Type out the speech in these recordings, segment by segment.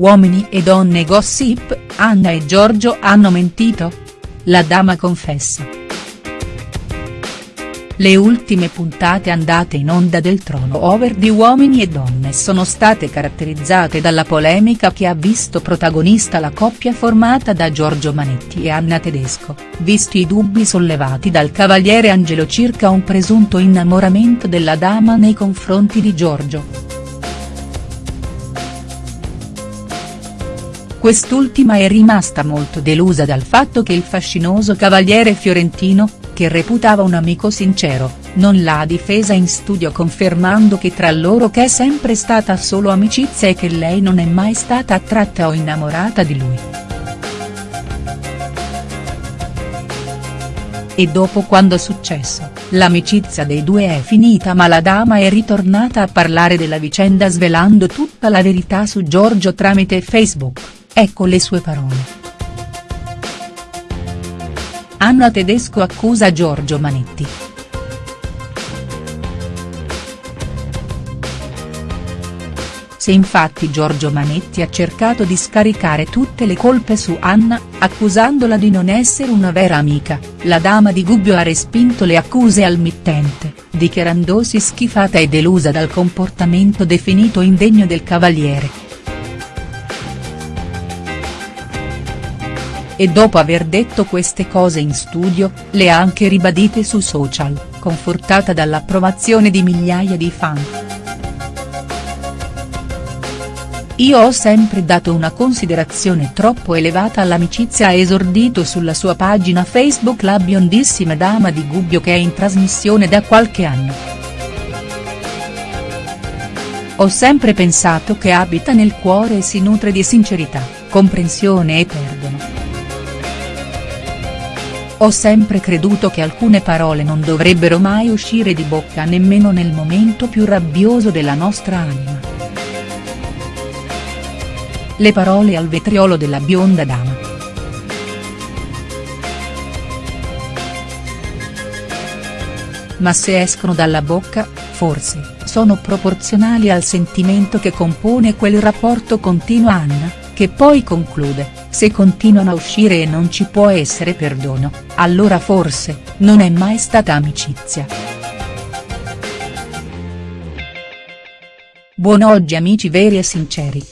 Uomini e donne gossip, Anna e Giorgio hanno mentito? La dama confessa. Le ultime puntate andate in onda del trono over di Uomini e Donne sono state caratterizzate dalla polemica che ha visto protagonista la coppia formata da Giorgio Manetti e Anna Tedesco, visti i dubbi sollevati dal cavaliere Angelo circa un presunto innamoramento della dama nei confronti di Giorgio. Quest'ultima è rimasta molto delusa dal fatto che il fascinoso cavaliere fiorentino, che reputava un amico sincero, non l'ha difesa in studio confermando che tra loro che è sempre stata solo amicizia e che lei non è mai stata attratta o innamorata di lui. E dopo quando successo, l'amicizia dei due è finita ma la dama è ritornata a parlare della vicenda svelando tutta la verità su Giorgio tramite Facebook, ecco le sue parole. Anna Tedesco accusa Giorgio Manetti. Se infatti Giorgio Manetti ha cercato di scaricare tutte le colpe su Anna, accusandola di non essere una vera amica, la dama di Gubbio ha respinto le accuse al mittente, dichiarandosi schifata e delusa dal comportamento definito indegno del cavaliere. E dopo aver detto queste cose in studio, le ha anche ribadite su social, confortata dall'approvazione di migliaia di fan. Io ho sempre dato una considerazione troppo elevata all'amicizia ha esordito sulla sua pagina Facebook la biondissima dama di Gubbio che è in trasmissione da qualche anno. Ho sempre pensato che abita nel cuore e si nutre di sincerità, comprensione e perdono. Ho sempre creduto che alcune parole non dovrebbero mai uscire di bocca nemmeno nel momento più rabbioso della nostra anima. Le parole al vetriolo della bionda dama. Ma se escono dalla bocca, forse, sono proporzionali al sentimento che compone quel rapporto continua Anna, che poi conclude se continuano a uscire e non ci può essere perdono, allora forse, non è mai stata amicizia. Buon oggi amici veri e sinceri.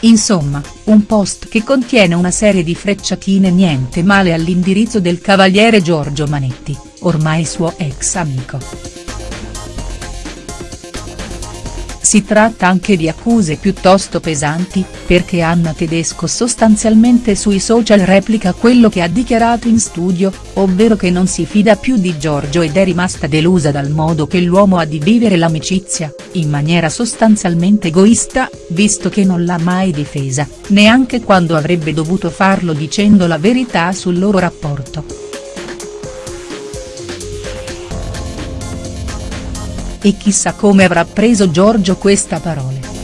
Insomma, un post che contiene una serie di frecciatine niente male all'indirizzo del cavaliere Giorgio Manetti, ormai suo ex amico. Si tratta anche di accuse piuttosto pesanti, perché Anna Tedesco sostanzialmente sui social replica quello che ha dichiarato in studio, ovvero che non si fida più di Giorgio ed è rimasta delusa dal modo che l'uomo ha di vivere l'amicizia, in maniera sostanzialmente egoista, visto che non l'ha mai difesa, neanche quando avrebbe dovuto farlo dicendo la verità sul loro rapporto. E chissà come avrà preso Giorgio questa parole.